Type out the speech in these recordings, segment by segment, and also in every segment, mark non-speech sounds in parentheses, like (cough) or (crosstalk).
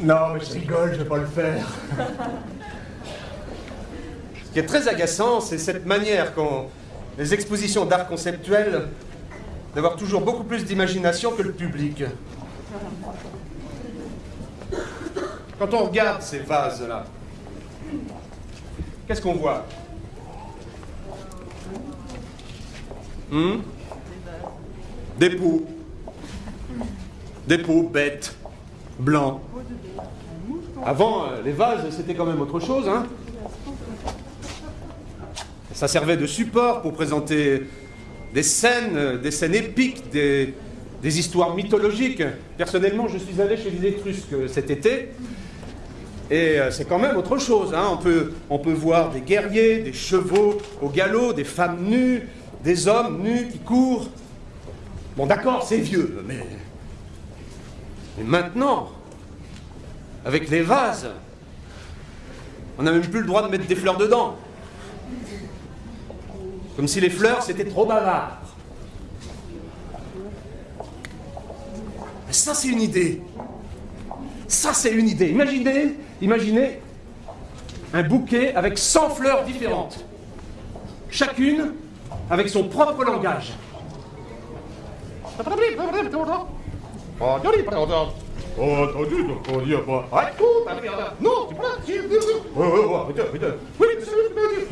Non, mais je rigole, je vais pas le faire. (laughs) Ce qui est très agaçant, c'est cette manière qu'ont les expositions d'art conceptuel d'avoir toujours beaucoup plus d'imagination que le public. Quand on regarde ces vases-là, qu'est-ce qu'on voit? Hmm? Des pots. Des pots bêtes, blancs. Avant, euh, les vases, c'était quand même autre chose, hein Ça servait de support pour présenter des scènes, euh, des scènes épiques, des, des histoires mythologiques. Personnellement, je suis allé chez les Étrusques euh, cet été, et c'est quand même autre chose. Hein. On, peut, on peut voir des guerriers, des chevaux au galop, des femmes nues, des hommes nus qui courent. Bon, d'accord, c'est vieux, mais. Mais maintenant, avec les vases, on n'a même plus le droit de mettre des fleurs dedans. Comme si les fleurs, c'était trop bavard. Ça, c'est une idée. Ça, c'est une idée. Imaginez, imaginez un bouquet avec 100 fleurs différentes. Chacune avec son propre langage. Non,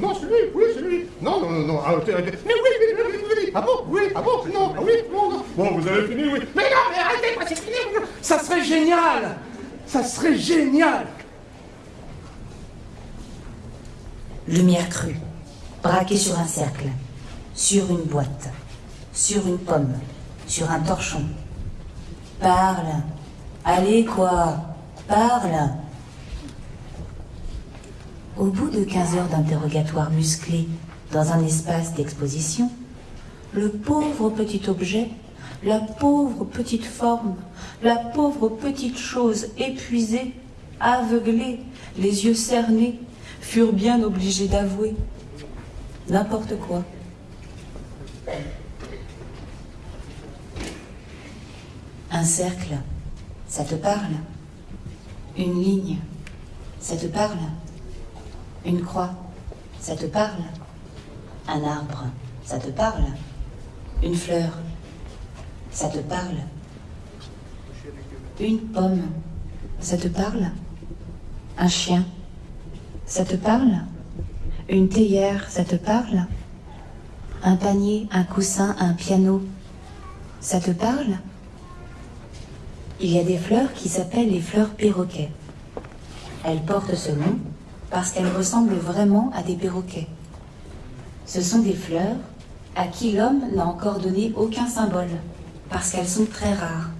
non, c'est lui, oui, c'est lui. Non, non, non, non, arrêtez, arrêtez. Mais oui, oui, oui, oui, oui. Ah bon, oui, ah bon, non, ah oui, non, non. Bon, vous avez fini, oui. Mais non, mais arrêtez, c'est fini. Ça serait génial. Ça serait génial. Lumière crue, braquée sur un cercle sur une boîte, sur une pomme, sur un torchon. Parle. Allez quoi? Parle. Au bout de 15 heures d'interrogatoire musclé dans un espace d'exposition, le pauvre petit objet, la pauvre petite forme, la pauvre petite chose épuisée, aveuglée, les yeux cernés, furent bien obligés d'avouer n'importe quoi. Un cercle, ça te parle. Une ligne, ça te parle. Une croix, ça te parle. Un arbre, ça te parle. Une fleur, ça te parle. Une pomme, ça te parle. Un chien, ça te parle. Une théière, ça te parle. Un panier, un coussin, un piano. Ça te parle Il y a des fleurs qui s'appellent les fleurs perroquets. Elles portent ce nom parce qu'elles ressemblent vraiment à des perroquets. Ce sont des fleurs à qui l'homme n'a encore donné aucun symbole, parce qu'elles sont très rares.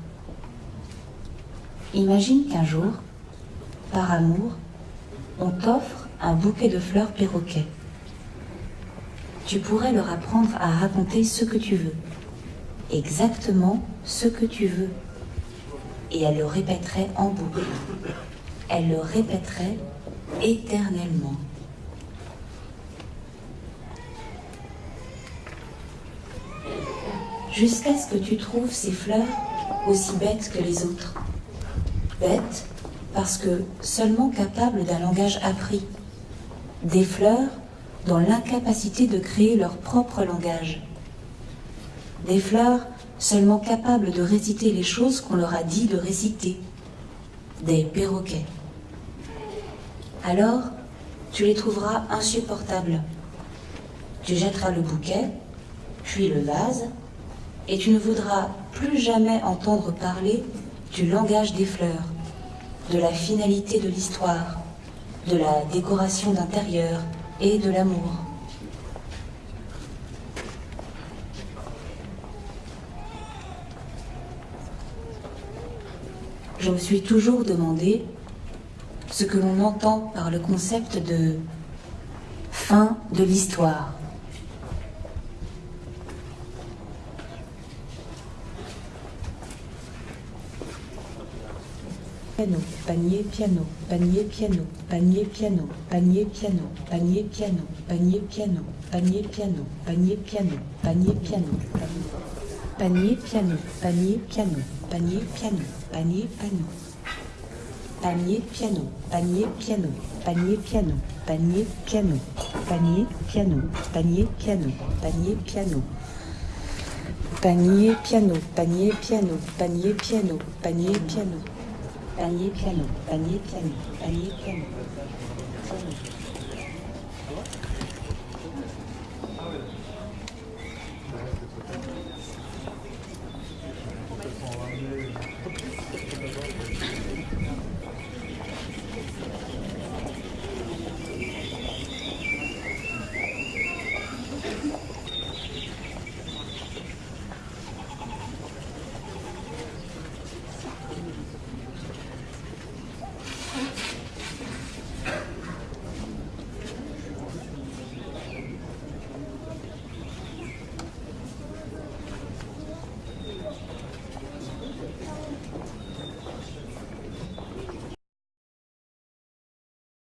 Imagine qu'un jour, par amour, on t'offre un bouquet de fleurs perroquets tu pourrais leur apprendre à raconter ce que tu veux, exactement ce que tu veux. Et elle le répéterait en boucle. Elle le répéterait éternellement. Jusqu'à ce que tu trouves ces fleurs aussi bêtes que les autres. Bêtes parce que seulement capables d'un langage appris. Des fleurs dans l'incapacité de créer leur propre langage. Des fleurs seulement capables de réciter les choses qu'on leur a dit de réciter. Des perroquets. Alors, tu les trouveras insupportables. Tu jetteras le bouquet, puis le vase, et tu ne voudras plus jamais entendre parler du langage des fleurs, de la finalité de l'histoire, de la décoration d'intérieur, et de l'amour. Je me suis toujours demandé ce que l'on entend par le concept de fin de l'histoire. piano, panier piano, panier piano, panier piano, panier piano, panier piano, panier piano, panier piano, panier piano, panier piano, panier piano, panier piano, panier, piano, panier, piano. Panier, piano, panier, piano, panier, piano, panier, piano, panier, piano, panier, piano, panier, piano. Panier, piano, panier, piano, panier, piano, panier, piano. Panier, piano, panier, piano, panier, piano. piano.